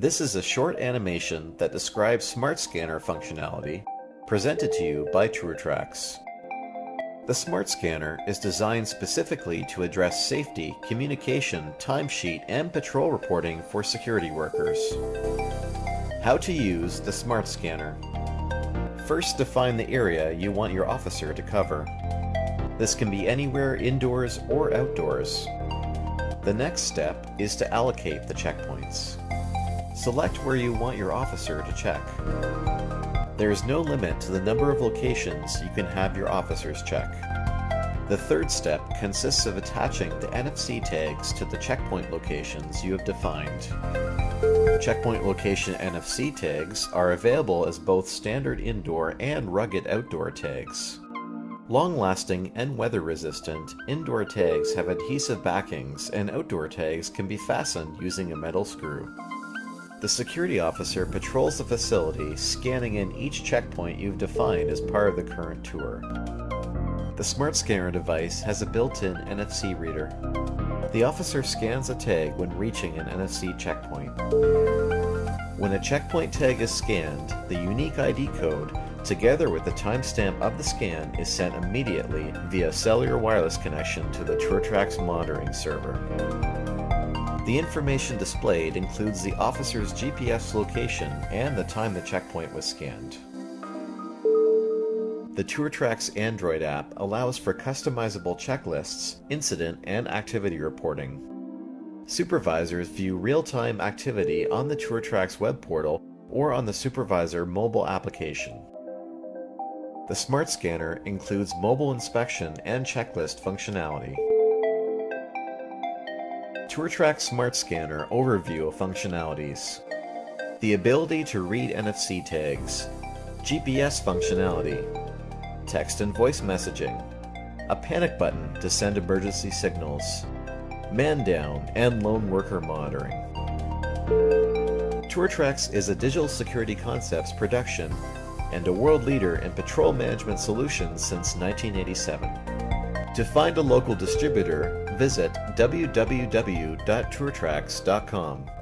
This is a short animation that describes Smart Scanner functionality presented to you by TrueTrax. The Smart Scanner is designed specifically to address safety, communication, timesheet, and patrol reporting for security workers. How to use the Smart Scanner. First define the area you want your officer to cover. This can be anywhere indoors or outdoors. The next step is to allocate the checkpoints. Select where you want your officer to check. There is no limit to the number of locations you can have your officers check. The third step consists of attaching the NFC tags to the checkpoint locations you have defined. Checkpoint location NFC tags are available as both standard indoor and rugged outdoor tags. Long-lasting and weather-resistant indoor tags have adhesive backings and outdoor tags can be fastened using a metal screw. The security officer patrols the facility, scanning in each checkpoint you've defined as part of the current tour. The Smart Scanner device has a built-in NFC reader. The officer scans a tag when reaching an NFC checkpoint. When a checkpoint tag is scanned, the unique ID code, together with the timestamp of the scan, is sent immediately via cellular wireless connection to the TrueTrax monitoring server. The information displayed includes the officer's GPS location and the time the checkpoint was scanned. The TrueTrax Android app allows for customizable checklists, incident, and activity reporting. Supervisors view real-time activity on the TrueTrax web portal or on the Supervisor mobile application. The Smart Scanner includes mobile inspection and checklist functionality. TrueTrax Smart Scanner overview of functionalities. The ability to read NFC tags, GPS functionality, text and voice messaging, a panic button to send emergency signals, man down, and lone worker monitoring. TrueTrax is a digital security concepts production and a world leader in patrol management solutions since 1987. To find a local distributor, visit www.truetrax.com.